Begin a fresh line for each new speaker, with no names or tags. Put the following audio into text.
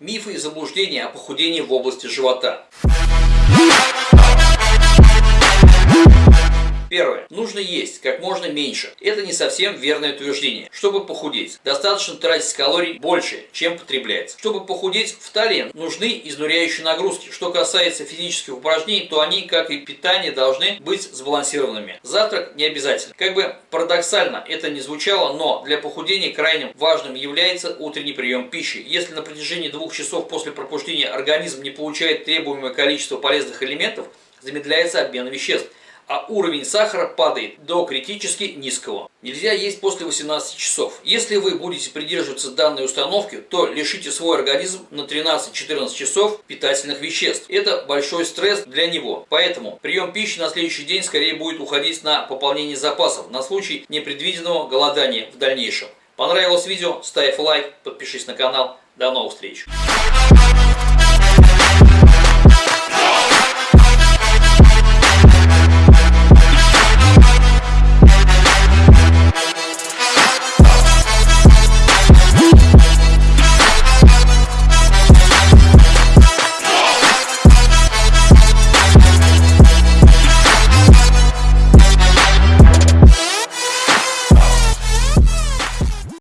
Мифы и заблуждения о похудении в области живота. Нужно есть как можно меньше. Это не совсем верное утверждение. Чтобы похудеть, достаточно тратить калорий больше, чем потребляется. Чтобы похудеть в талии, нужны изнуряющие нагрузки. Что касается физических упражнений, то они, как и питание, должны быть сбалансированными. Завтрак не обязательно. Как бы парадоксально это не звучало, но для похудения крайне важным является утренний прием пищи. Если на протяжении двух часов после пробуждения организм не получает требуемое количество полезных элементов, замедляется обмен веществ а уровень сахара падает до критически низкого. Нельзя есть после 18 часов. Если вы будете придерживаться данной установки, то лишите свой организм на 13-14 часов питательных веществ. Это большой стресс для него. Поэтому прием пищи на следующий день скорее будет уходить на пополнение запасов на случай непредвиденного голодания в дальнейшем. Понравилось видео? Ставь лайк, подпишись на канал. До новых встреч!